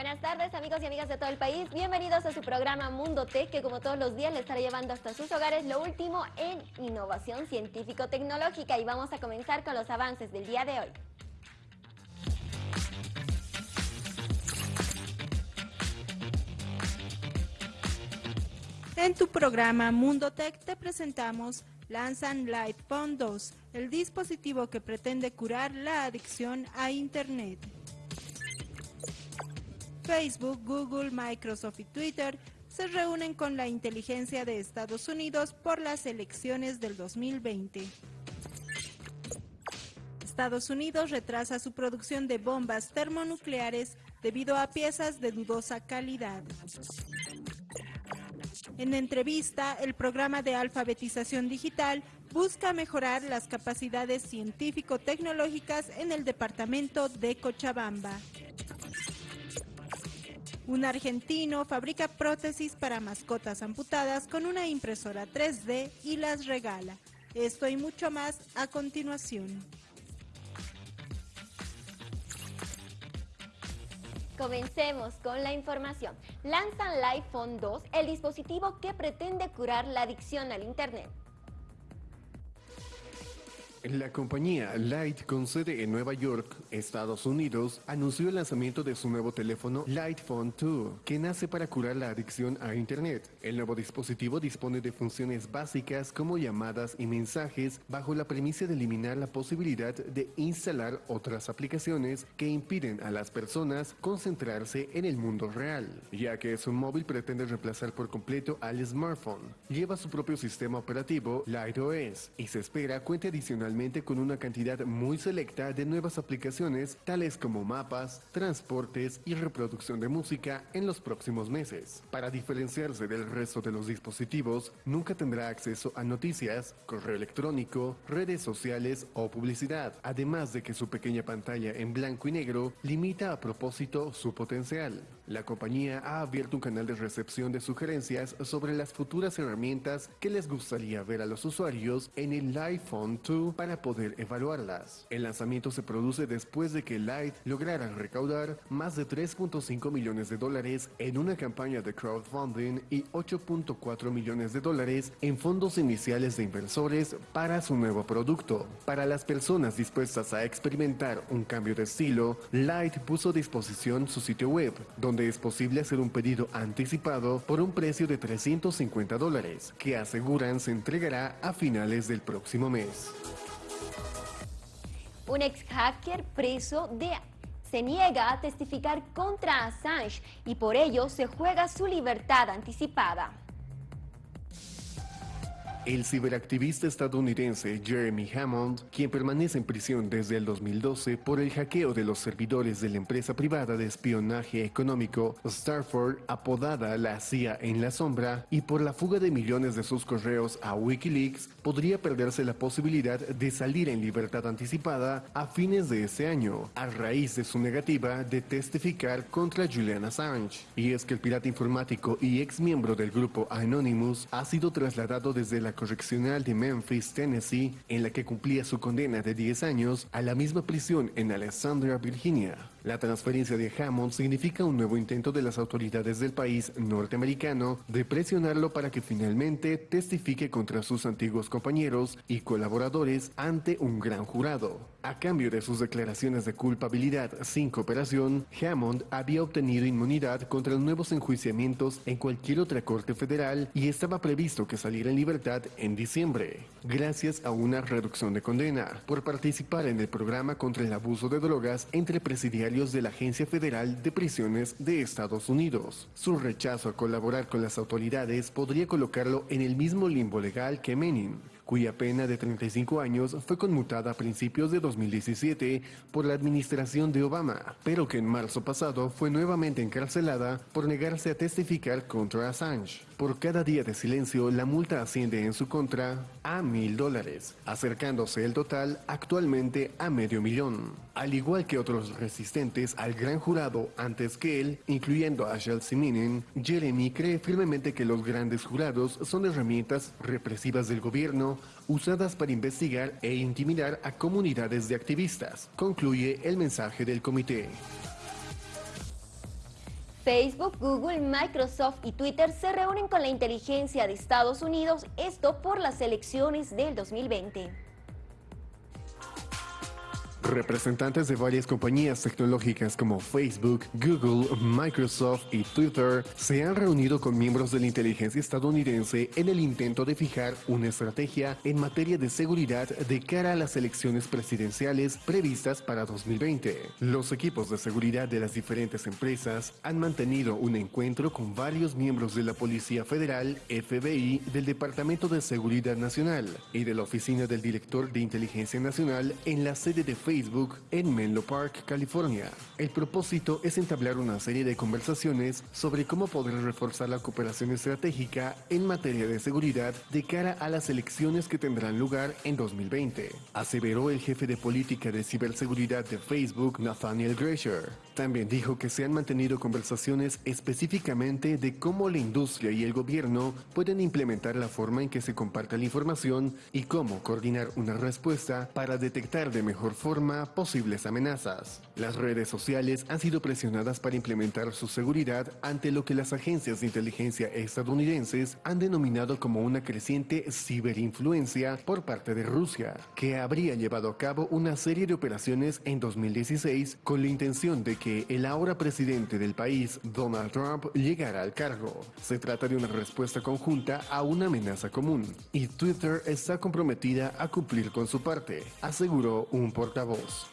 Buenas tardes amigos y amigas de todo el país, bienvenidos a su programa Mundo Tech que como todos los días les estará llevando hasta sus hogares lo último en innovación científico-tecnológica y vamos a comenzar con los avances del día de hoy. En tu programa Mundo Tech te presentamos lanzan Phone 2, el dispositivo que pretende curar la adicción a Internet. Facebook, Google, Microsoft y Twitter se reúnen con la inteligencia de Estados Unidos por las elecciones del 2020. Estados Unidos retrasa su producción de bombas termonucleares debido a piezas de dudosa calidad. En entrevista, el programa de alfabetización digital busca mejorar las capacidades científico-tecnológicas en el departamento de Cochabamba. Un argentino fabrica prótesis para mascotas amputadas con una impresora 3D y las regala. Esto y mucho más a continuación. Comencemos con la información. Lanzan iPhone 2, el dispositivo que pretende curar la adicción al Internet. La compañía Light con sede en Nueva York, Estados Unidos, anunció el lanzamiento de su nuevo teléfono Light Phone 2, que nace para curar la adicción a Internet. El nuevo dispositivo dispone de funciones básicas como llamadas y mensajes bajo la premisa de eliminar la posibilidad de instalar otras aplicaciones que impiden a las personas concentrarse en el mundo real, ya que su móvil pretende reemplazar por completo al smartphone. Lleva su propio sistema operativo Light OS y se espera cuente adicional con una cantidad muy selecta de nuevas aplicaciones tales como mapas, transportes y reproducción de música en los próximos meses. Para diferenciarse del resto de los dispositivos, nunca tendrá acceso a noticias, correo electrónico, redes sociales o publicidad, además de que su pequeña pantalla en blanco y negro limita a propósito su potencial. La compañía ha abierto un canal de recepción de sugerencias sobre las futuras herramientas que les gustaría ver a los usuarios en el iPhone 2 para poder evaluarlas. El lanzamiento se produce después de que Light lograra recaudar más de 3.5 millones de dólares en una campaña de crowdfunding y 8.4 millones de dólares en fondos iniciales de inversores para su nuevo producto. Para las personas dispuestas a experimentar un cambio de estilo, Light puso a disposición su sitio web, donde es posible hacer un pedido anticipado por un precio de 350 dólares, que aseguran se entregará a finales del próximo mes. Un ex hacker preso de se niega a testificar contra Assange y por ello se juega su libertad anticipada. El ciberactivista estadounidense Jeremy Hammond, quien permanece en prisión desde el 2012 por el hackeo de los servidores de la empresa privada de espionaje económico Starford, apodada la CIA en la sombra, y por la fuga de millones de sus correos a Wikileaks, podría perderse la posibilidad de salir en libertad anticipada a fines de ese año, a raíz de su negativa de testificar contra Julian Assange. Y es que el pirata informático y ex miembro del grupo Anonymous ha sido trasladado desde la correccional de Memphis, Tennessee, en la que cumplía su condena de 10 años, a la misma prisión en Alexandria, Virginia. La transferencia de Hammond significa un nuevo intento de las autoridades del país norteamericano de presionarlo para que finalmente testifique contra sus antiguos compañeros y colaboradores ante un gran jurado. A cambio de sus declaraciones de culpabilidad sin cooperación, Hammond había obtenido inmunidad contra nuevos enjuiciamientos en cualquier otra corte federal y estaba previsto que saliera en libertad en diciembre, gracias a una reducción de condena por participar en el programa contra el abuso de drogas entre presidiarios de la Agencia Federal de Prisiones de Estados Unidos. Su rechazo a colaborar con las autoridades podría colocarlo en el mismo limbo legal que Menin, cuya pena de 35 años fue conmutada a principios de 2017 por la administración de Obama, pero que en marzo pasado fue nuevamente encarcelada por negarse a testificar contra Assange. Por cada día de silencio, la multa asciende en su contra a mil dólares, acercándose el total actualmente a medio millón. Al igual que otros resistentes al gran jurado antes que él, incluyendo a Chelsea Jeremy cree firmemente que los grandes jurados son herramientas represivas del gobierno usadas para investigar e intimidar a comunidades de activistas, concluye el mensaje del comité. Facebook, Google, Microsoft y Twitter se reúnen con la inteligencia de Estados Unidos, esto por las elecciones del 2020. Representantes de varias compañías tecnológicas como Facebook, Google, Microsoft y Twitter se han reunido con miembros de la inteligencia estadounidense en el intento de fijar una estrategia en materia de seguridad de cara a las elecciones presidenciales previstas para 2020. Los equipos de seguridad de las diferentes empresas han mantenido un encuentro con varios miembros de la Policía Federal, FBI, del Departamento de Seguridad Nacional y de la Oficina del Director de Inteligencia Nacional en la sede de Facebook Facebook en Menlo Park, California. El propósito es entablar una serie de conversaciones sobre cómo poder reforzar la cooperación estratégica en materia de seguridad de cara a las elecciones que tendrán lugar en 2020, aseveró el jefe de política de ciberseguridad de Facebook, Nathaniel Gresher. También dijo que se han mantenido conversaciones específicamente de cómo la industria y el gobierno pueden implementar la forma en que se comparte la información y cómo coordinar una respuesta para detectar de mejor forma posibles amenazas. Las redes sociales han sido presionadas para implementar su seguridad ante lo que las agencias de inteligencia estadounidenses han denominado como una creciente ciberinfluencia por parte de Rusia, que habría llevado a cabo una serie de operaciones en 2016 con la intención de que el ahora presidente del país, Donald Trump, llegara al cargo. Se trata de una respuesta conjunta a una amenaza común, y Twitter está comprometida a cumplir con su parte, aseguró un portavoz.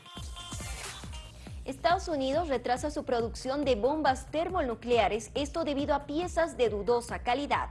Estados Unidos retrasa su producción de bombas termonucleares, esto debido a piezas de dudosa calidad.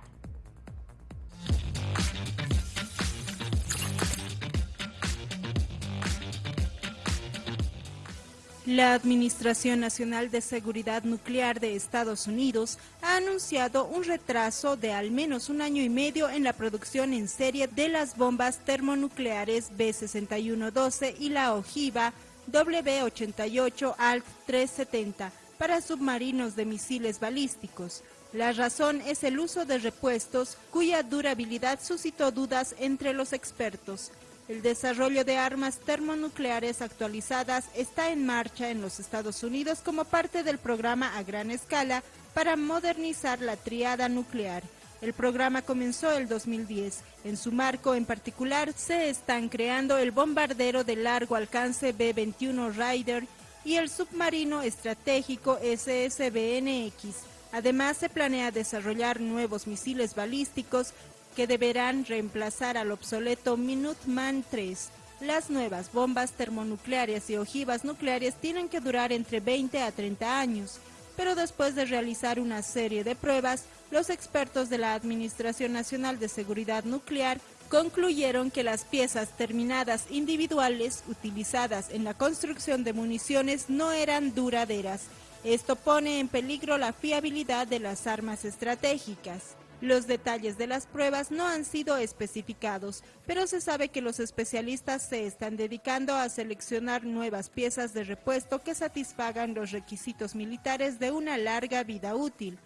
La Administración Nacional de Seguridad Nuclear de Estados Unidos ha anunciado un retraso de al menos un año y medio en la producción en serie de las bombas termonucleares B-6112 y la ojiva W-88 ALT-370 para submarinos de misiles balísticos. La razón es el uso de repuestos cuya durabilidad suscitó dudas entre los expertos. El desarrollo de armas termonucleares actualizadas está en marcha en los Estados Unidos como parte del programa a gran escala para modernizar la triada nuclear. El programa comenzó el 2010. En su marco en particular se están creando el bombardero de largo alcance B-21 Raider y el submarino estratégico SSBNX. Además se planea desarrollar nuevos misiles balísticos que deberán reemplazar al obsoleto Minuteman 3. Las nuevas bombas termonucleares y ojivas nucleares tienen que durar entre 20 a 30 años, pero después de realizar una serie de pruebas, los expertos de la Administración Nacional de Seguridad Nuclear concluyeron que las piezas terminadas individuales utilizadas en la construcción de municiones no eran duraderas. Esto pone en peligro la fiabilidad de las armas estratégicas. Los detalles de las pruebas no han sido especificados, pero se sabe que los especialistas se están dedicando a seleccionar nuevas piezas de repuesto que satisfagan los requisitos militares de una larga vida útil.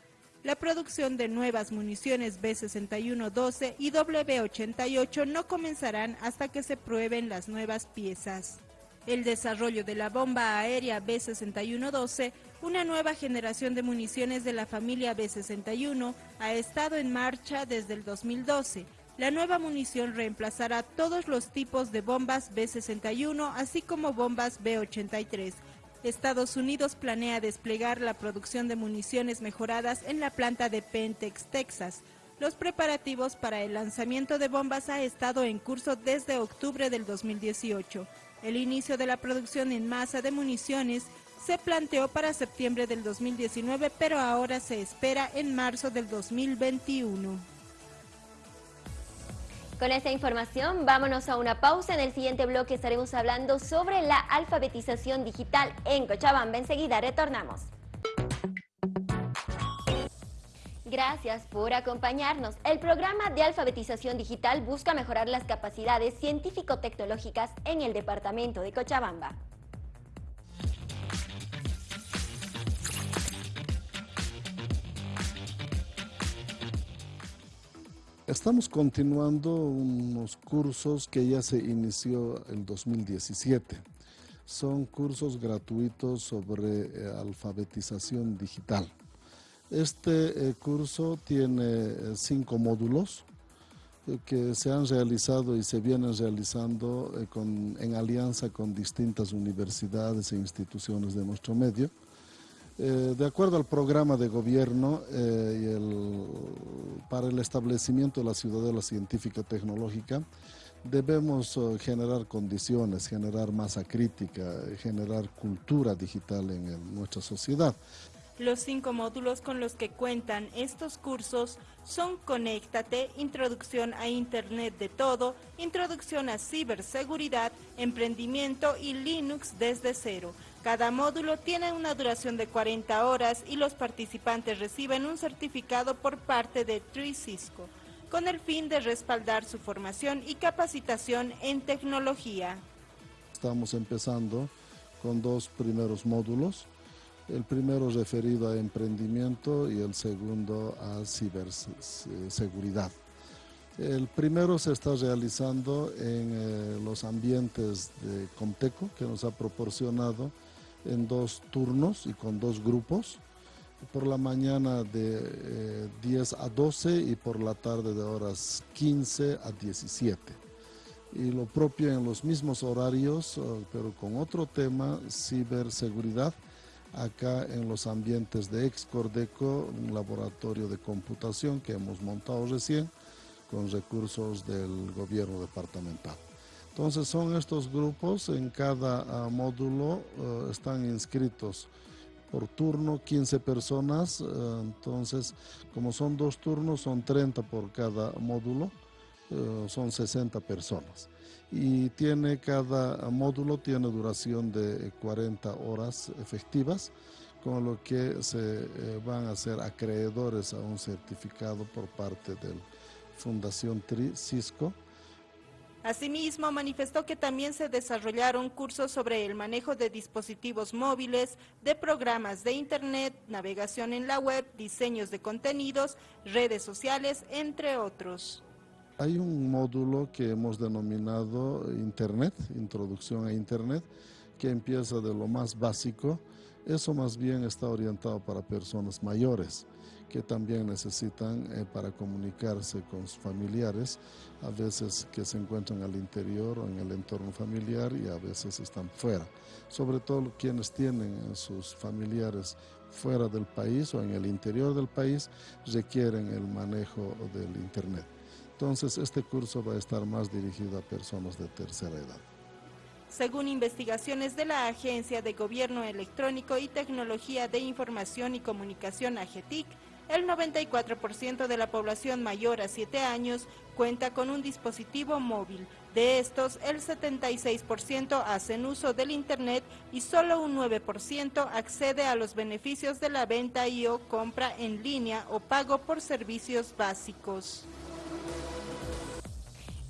La producción de nuevas municiones B-6112 y W-88 no comenzarán hasta que se prueben las nuevas piezas. El desarrollo de la bomba aérea B-6112, una nueva generación de municiones de la familia B-61, ha estado en marcha desde el 2012. La nueva munición reemplazará todos los tipos de bombas B-61, así como bombas B-83. Estados Unidos planea desplegar la producción de municiones mejoradas en la planta de Pentex, Texas. Los preparativos para el lanzamiento de bombas ha estado en curso desde octubre del 2018. El inicio de la producción en masa de municiones se planteó para septiembre del 2019, pero ahora se espera en marzo del 2021. Con esta información, vámonos a una pausa. En el siguiente bloque estaremos hablando sobre la alfabetización digital en Cochabamba. Enseguida retornamos. Gracias por acompañarnos. El programa de alfabetización digital busca mejorar las capacidades científico-tecnológicas en el departamento de Cochabamba. Estamos continuando unos cursos que ya se inició en 2017. Son cursos gratuitos sobre eh, alfabetización digital. Este curso tiene cinco módulos que se han realizado y se vienen realizando en alianza con distintas universidades e instituciones de nuestro medio. Eh, de acuerdo al programa de gobierno eh, para el establecimiento de la ciudadela científica tecnológica, debemos eh, generar condiciones, generar masa crítica, generar cultura digital en nuestra sociedad. Los cinco módulos con los que cuentan estos cursos son Conéctate, Introducción a Internet de Todo, Introducción a Ciberseguridad, Emprendimiento y Linux desde cero. Cada módulo tiene una duración de 40 horas y los participantes reciben un certificado por parte de Cisco, con el fin de respaldar su formación y capacitación en tecnología. Estamos empezando con dos primeros módulos. El primero referido a emprendimiento y el segundo a ciberseguridad. El primero se está realizando en eh, los ambientes de Comteco, que nos ha proporcionado en dos turnos y con dos grupos. Por la mañana de 10 eh, a 12 y por la tarde de horas 15 a 17. Y lo propio en los mismos horarios, eh, pero con otro tema, ciberseguridad, acá en los ambientes de Excordeco, un laboratorio de computación que hemos montado recién con recursos del gobierno departamental. Entonces son estos grupos, en cada ah, módulo ah, están inscritos por turno 15 personas, ah, entonces como son dos turnos son 30 por cada módulo, son 60 personas. Y tiene cada módulo tiene duración de 40 horas efectivas, con lo que se eh, van a ser acreedores a un certificado por parte de Fundación TRI Cisco Asimismo, manifestó que también se desarrollaron cursos sobre el manejo de dispositivos móviles, de programas de Internet, navegación en la web, diseños de contenidos, redes sociales, entre otros. Hay un módulo que hemos denominado Internet, Introducción a Internet, que empieza de lo más básico. Eso más bien está orientado para personas mayores que también necesitan eh, para comunicarse con sus familiares, a veces que se encuentran al interior o en el entorno familiar y a veces están fuera. Sobre todo quienes tienen a sus familiares fuera del país o en el interior del país requieren el manejo del Internet. Entonces este curso va a estar más dirigido a personas de tercera edad. Según investigaciones de la Agencia de Gobierno Electrónico y Tecnología de Información y Comunicación AGETIC, el 94% de la población mayor a 7 años cuenta con un dispositivo móvil. De estos, el 76% hacen uso del Internet y solo un 9% accede a los beneficios de la venta y o compra en línea o pago por servicios básicos.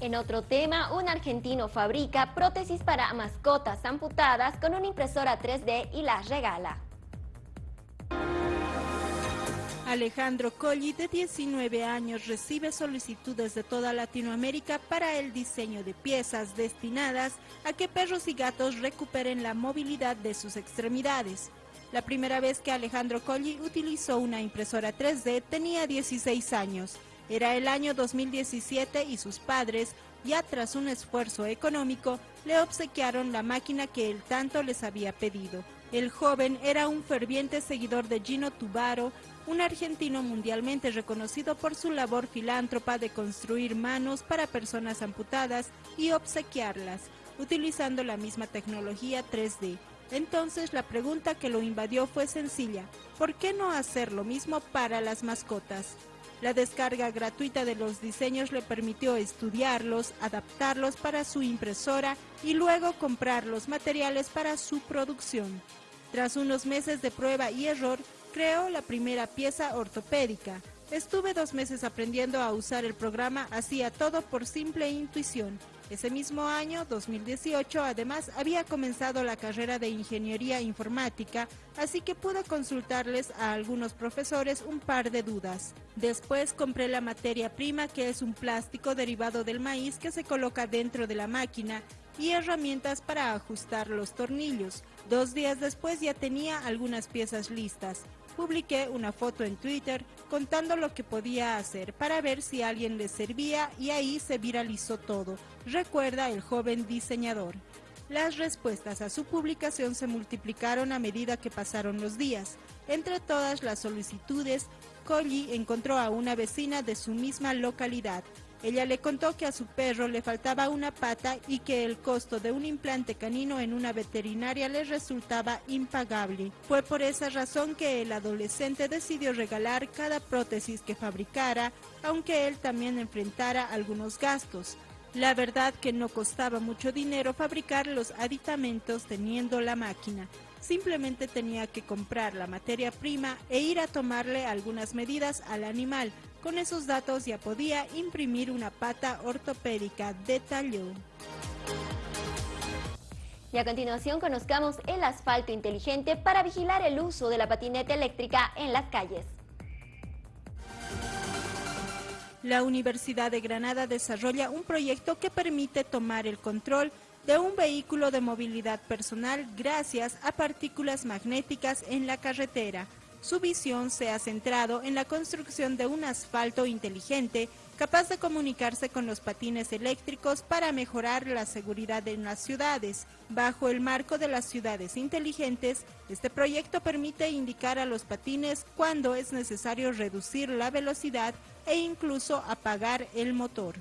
En otro tema, un argentino fabrica prótesis para mascotas amputadas con una impresora 3D y las regala. Alejandro Colli, de 19 años, recibe solicitudes de toda Latinoamérica para el diseño de piezas destinadas a que perros y gatos recuperen la movilidad de sus extremidades. La primera vez que Alejandro Colli utilizó una impresora 3D tenía 16 años. Era el año 2017 y sus padres, ya tras un esfuerzo económico, le obsequiaron la máquina que él tanto les había pedido. El joven era un ferviente seguidor de Gino Tubaro un argentino mundialmente reconocido por su labor filántropa de construir manos para personas amputadas y obsequiarlas, utilizando la misma tecnología 3D. Entonces la pregunta que lo invadió fue sencilla, ¿por qué no hacer lo mismo para las mascotas? La descarga gratuita de los diseños le permitió estudiarlos, adaptarlos para su impresora y luego comprar los materiales para su producción. Tras unos meses de prueba y error, creó la primera pieza ortopédica. Estuve dos meses aprendiendo a usar el programa, hacía todo por simple intuición. Ese mismo año, 2018, además había comenzado la carrera de ingeniería informática, así que pude consultarles a algunos profesores un par de dudas. Después compré la materia prima, que es un plástico derivado del maíz que se coloca dentro de la máquina, y herramientas para ajustar los tornillos. Dos días después ya tenía algunas piezas listas. Publiqué una foto en Twitter contando lo que podía hacer para ver si alguien le servía y ahí se viralizó todo, recuerda el joven diseñador. Las respuestas a su publicación se multiplicaron a medida que pasaron los días. Entre todas las solicitudes, Colli encontró a una vecina de su misma localidad, ella le contó que a su perro le faltaba una pata y que el costo de un implante canino en una veterinaria le resultaba impagable. Fue por esa razón que el adolescente decidió regalar cada prótesis que fabricara, aunque él también enfrentara algunos gastos. La verdad que no costaba mucho dinero fabricar los aditamentos teniendo la máquina. Simplemente tenía que comprar la materia prima e ir a tomarle algunas medidas al animal, con esos datos ya podía imprimir una pata ortopédica, detalló. Y a continuación conozcamos el asfalto inteligente para vigilar el uso de la patineta eléctrica en las calles. La Universidad de Granada desarrolla un proyecto que permite tomar el control de un vehículo de movilidad personal gracias a partículas magnéticas en la carretera. Su visión se ha centrado en la construcción de un asfalto inteligente capaz de comunicarse con los patines eléctricos para mejorar la seguridad en las ciudades. Bajo el marco de las ciudades inteligentes, este proyecto permite indicar a los patines cuándo es necesario reducir la velocidad e incluso apagar el motor.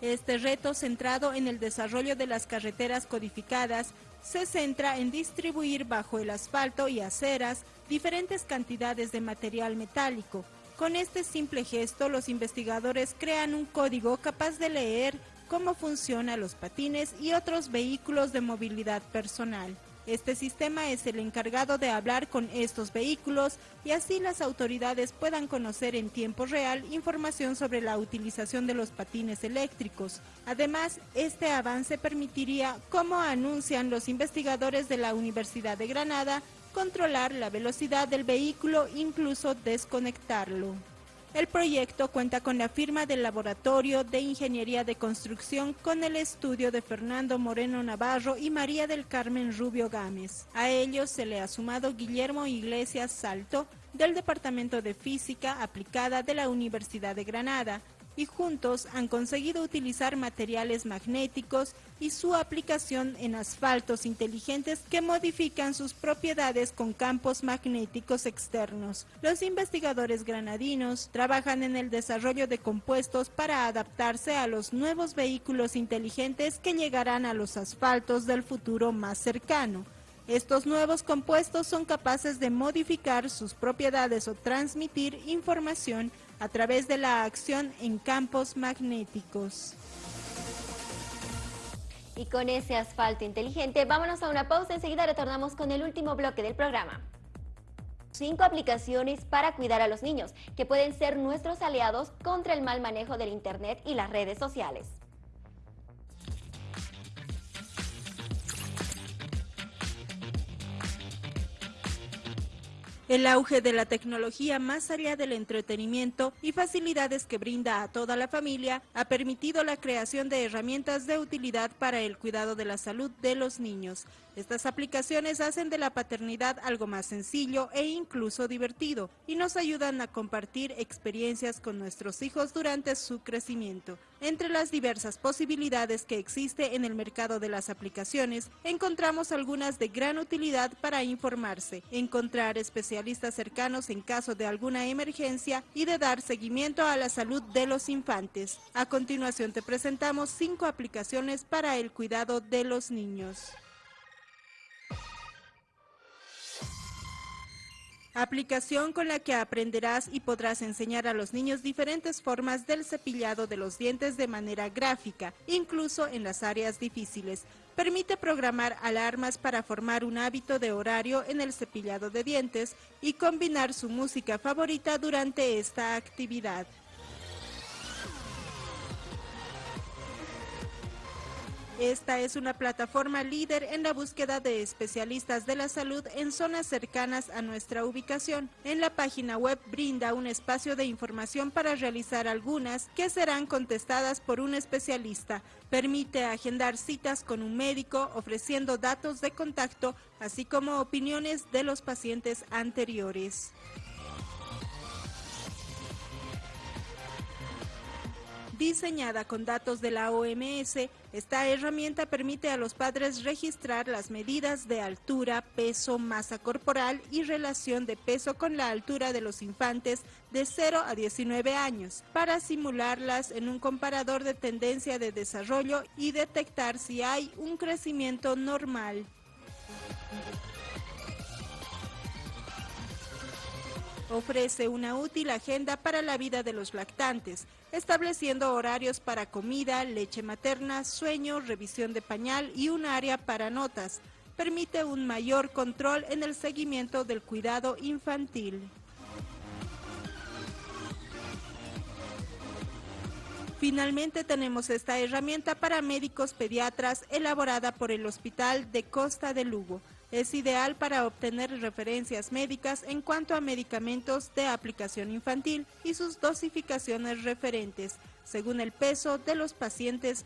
Este reto centrado en el desarrollo de las carreteras codificadas se centra en distribuir bajo el asfalto y aceras diferentes cantidades de material metálico. Con este simple gesto, los investigadores crean un código capaz de leer cómo funcionan los patines y otros vehículos de movilidad personal. Este sistema es el encargado de hablar con estos vehículos y así las autoridades puedan conocer en tiempo real información sobre la utilización de los patines eléctricos. Además, este avance permitiría, como anuncian los investigadores de la Universidad de Granada, controlar la velocidad del vehículo, incluso desconectarlo. El proyecto cuenta con la firma del Laboratorio de Ingeniería de Construcción con el estudio de Fernando Moreno Navarro y María del Carmen Rubio Gámez. A ellos se le ha sumado Guillermo Iglesias Salto del Departamento de Física Aplicada de la Universidad de Granada, y juntos han conseguido utilizar materiales magnéticos y su aplicación en asfaltos inteligentes que modifican sus propiedades con campos magnéticos externos. Los investigadores granadinos trabajan en el desarrollo de compuestos para adaptarse a los nuevos vehículos inteligentes que llegarán a los asfaltos del futuro más cercano. Estos nuevos compuestos son capaces de modificar sus propiedades o transmitir información a través de la acción en campos magnéticos. Y con ese asfalto inteligente, vámonos a una pausa. Enseguida retornamos con el último bloque del programa. Cinco aplicaciones para cuidar a los niños, que pueden ser nuestros aliados contra el mal manejo del Internet y las redes sociales. El auge de la tecnología más allá del entretenimiento y facilidades que brinda a toda la familia ha permitido la creación de herramientas de utilidad para el cuidado de la salud de los niños. Estas aplicaciones hacen de la paternidad algo más sencillo e incluso divertido y nos ayudan a compartir experiencias con nuestros hijos durante su crecimiento. Entre las diversas posibilidades que existe en el mercado de las aplicaciones, encontramos algunas de gran utilidad para informarse, encontrar especialistas cercanos en caso de alguna emergencia y de dar seguimiento a la salud de los infantes. A continuación te presentamos cinco aplicaciones para el cuidado de los niños. Aplicación con la que aprenderás y podrás enseñar a los niños diferentes formas del cepillado de los dientes de manera gráfica, incluso en las áreas difíciles. Permite programar alarmas para formar un hábito de horario en el cepillado de dientes y combinar su música favorita durante esta actividad. Esta es una plataforma líder en la búsqueda de especialistas de la salud en zonas cercanas a nuestra ubicación. En la página web brinda un espacio de información para realizar algunas que serán contestadas por un especialista. Permite agendar citas con un médico ofreciendo datos de contacto, así como opiniones de los pacientes anteriores. Diseñada con datos de la OMS, esta herramienta permite a los padres registrar las medidas de altura, peso, masa corporal y relación de peso con la altura de los infantes de 0 a 19 años, para simularlas en un comparador de tendencia de desarrollo y detectar si hay un crecimiento normal. Ofrece una útil agenda para la vida de los lactantes, estableciendo horarios para comida, leche materna, sueño, revisión de pañal y un área para notas. Permite un mayor control en el seguimiento del cuidado infantil. Finalmente tenemos esta herramienta para médicos pediatras elaborada por el Hospital de Costa de Lugo. Es ideal para obtener referencias médicas en cuanto a medicamentos de aplicación infantil y sus dosificaciones referentes, según el peso de los pacientes